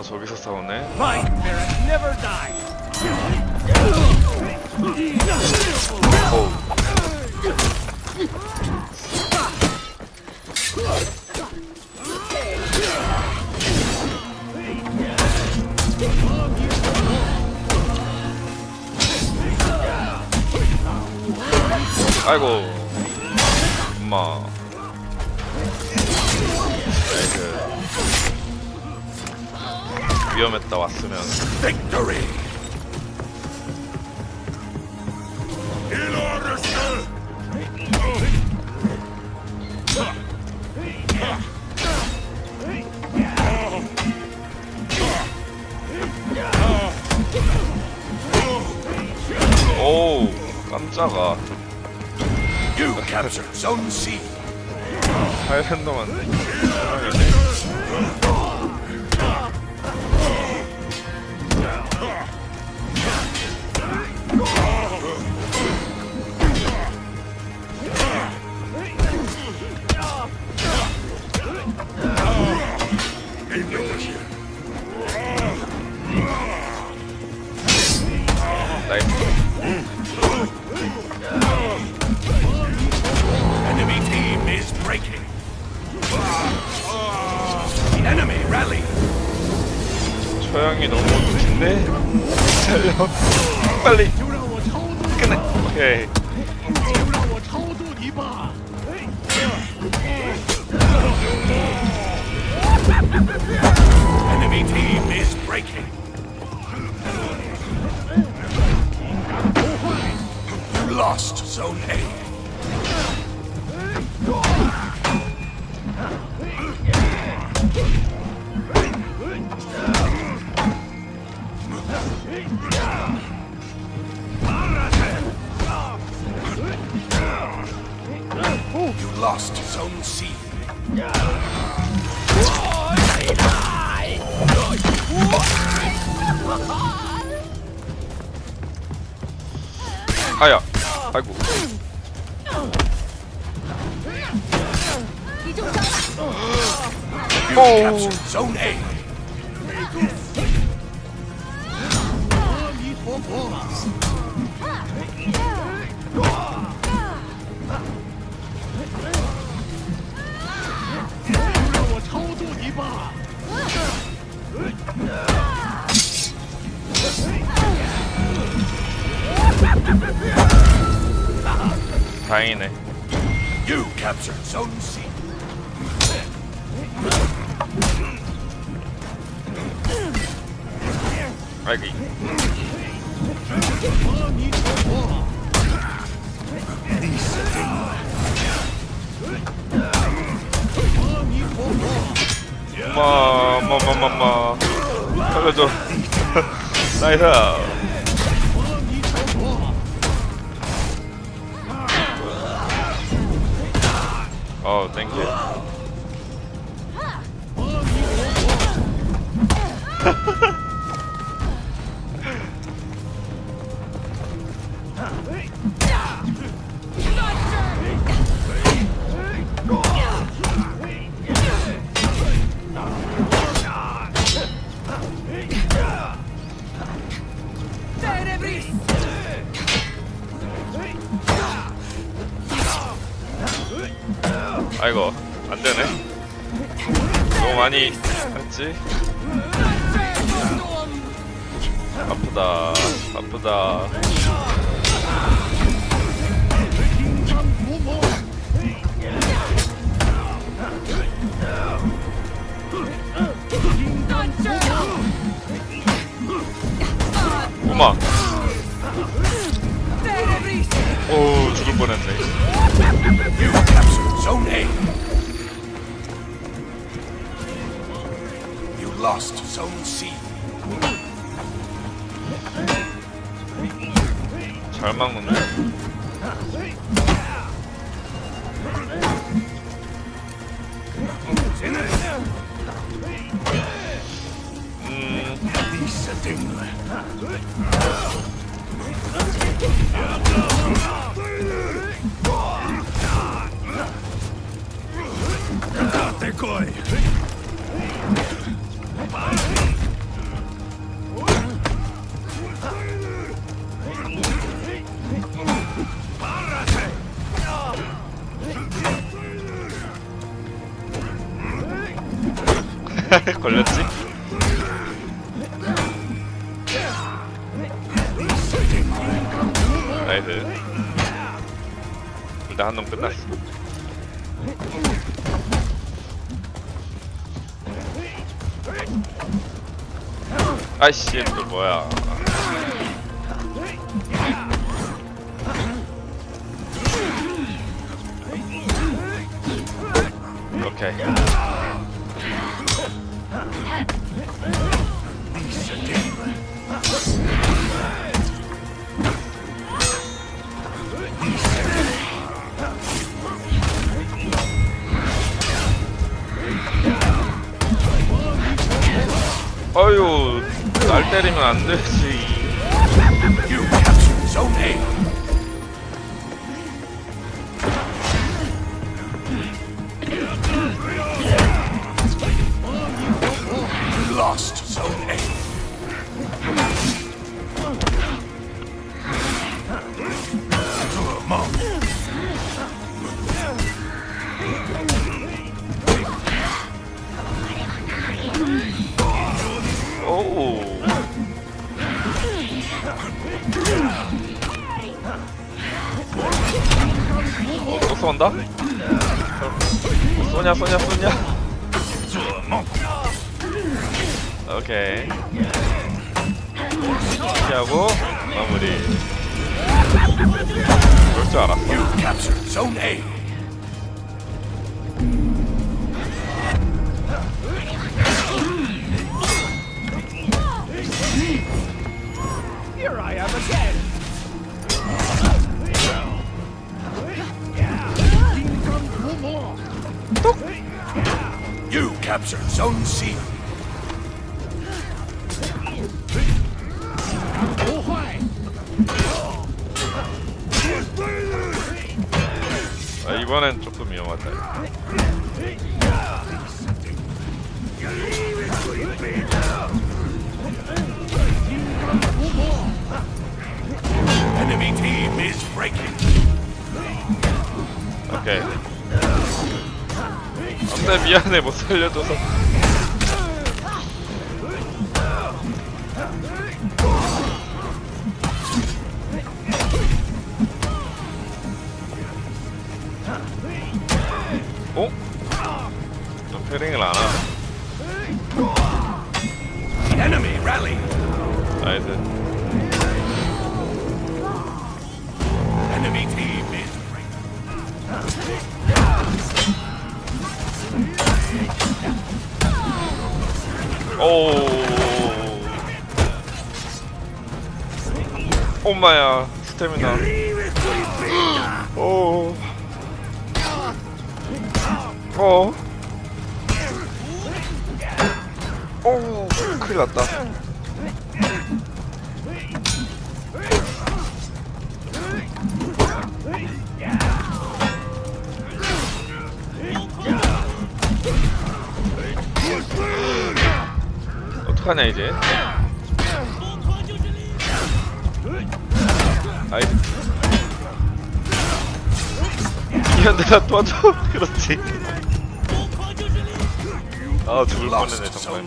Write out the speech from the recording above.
다 저기서 싸우네. My spirit never dies. 어우. 아이고 엄마 위험했다 왔으면 Victory! 오우 깜짝아 You capture Zone C. 하이랜더만 사랑이네 is breaking. The enemy rally. 처형이 너무 긴데 살려 빨리 끝내 오케이 아야. 아이고. 오 다행이네 You captured Zone C. 아이고 엄마 엄마 엄마 엄마 살려줘 나이스. 어 땡큐 아이고 안되네. 너무 많이 했지? 아프다 아프다. 엄마 오 죽을 뻔했네 You captured Zone A. You lost Zone C. 잘 막는데 음 такой? 걸렸지? 나이스. 일단 한 놈 끝났어 아이씨 또 뭐야. 오케이 날 때리면 안 되지 You captured Zone A. You lost Zone A. 어, 또 쏜다? 쏘냐 쏘냐 쏘냐 오케이. 피하고 마무리. 그럴 줄 알았어 captured Zone C. 아, 이번엔 조금 위험하다 Enemy team is breaking. 오 안돼 미안해 못 살려줘서 어? 너 패링을 안 하네 Enemy rally. 나이스 오 엄마야 스태미나 오 어. 오, 큰일 났다. 하냐, 이제? 아이. 이현들아 도와줘. 그렇지. 아, 죽을 뻔했네, 정말.